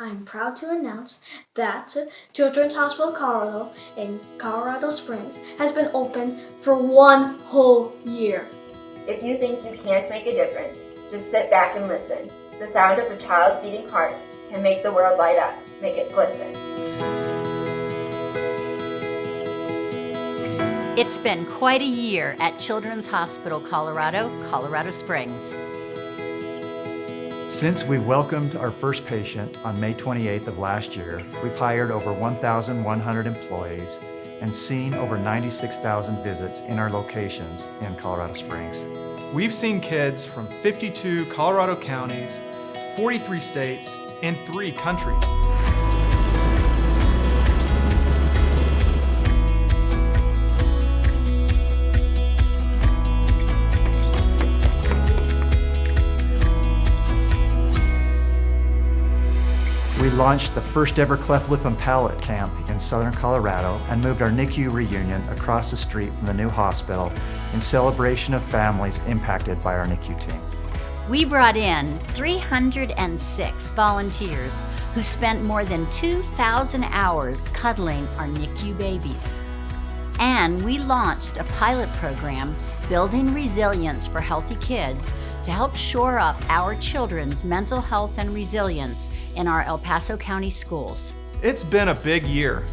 I'm proud to announce that Children's Hospital Colorado in Colorado Springs has been open for one whole year. If you think you can't make a difference, just sit back and listen. The sound of a child's beating heart can make the world light up, make it glisten. It's been quite a year at Children's Hospital Colorado, Colorado Springs. Since we've welcomed our first patient on May 28th of last year, we've hired over 1,100 employees and seen over 96,000 visits in our locations in Colorado Springs. We've seen kids from 52 Colorado counties, 43 states, and three countries. Launched the first ever cleft lip and palate camp in southern Colorado and moved our NICU reunion across the street from the new hospital in celebration of families impacted by our NICU team. We brought in 306 volunteers who spent more than 2,000 hours cuddling our NICU babies. And we launched a pilot program building resilience for healthy kids to help shore up our children's mental health and resilience in our El Paso County schools. It's been a big year.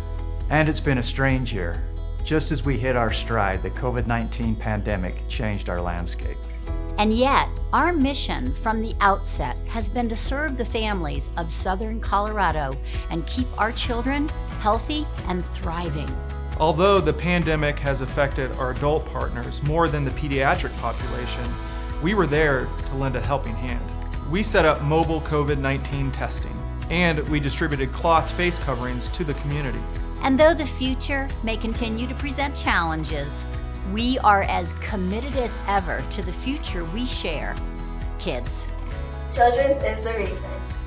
And it's been a strange year. Just as we hit our stride, the COVID-19 pandemic changed our landscape. And yet, our mission from the outset has been to serve the families of Southern Colorado and keep our children healthy and thriving. Although the pandemic has affected our adult partners more than the pediatric population, we were there to lend a helping hand. We set up mobile COVID-19 testing, and we distributed cloth face coverings to the community. And though the future may continue to present challenges, we are as committed as ever to the future we share. Kids. Children's is the reason.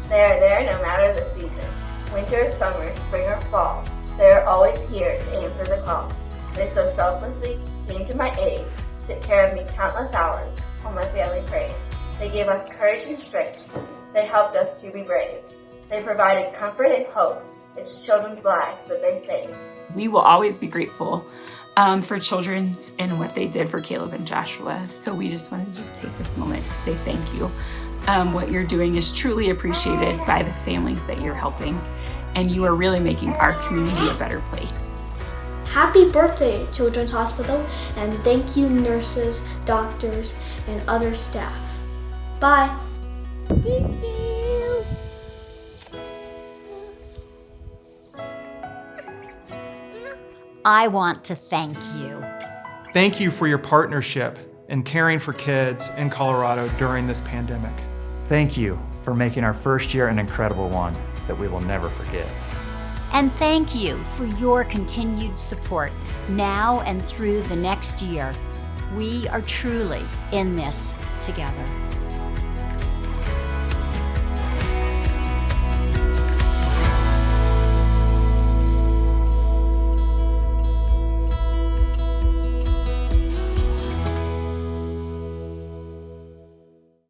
They are there no matter the season. Winter, summer, spring, or fall. They are always here to answer the call. They so selflessly came to my aid, took care of me countless hours while my family prayed. They gave us courage and strength. They helped us to be brave. They provided comfort and hope. It's children's lives that they saved. We will always be grateful um, for Children's and what they did for Caleb and Joshua. So we just wanted to just take this moment to say thank you. Um, what you're doing is truly appreciated by the families that you're helping and you are really making our community a better place. Happy birthday, Children's Hospital, and thank you, nurses, doctors, and other staff. Bye. I want to thank you. Thank you for your partnership in caring for kids in Colorado during this pandemic. Thank you for making our first year an incredible one that we will never forget. And thank you for your continued support now and through the next year. We are truly in this together.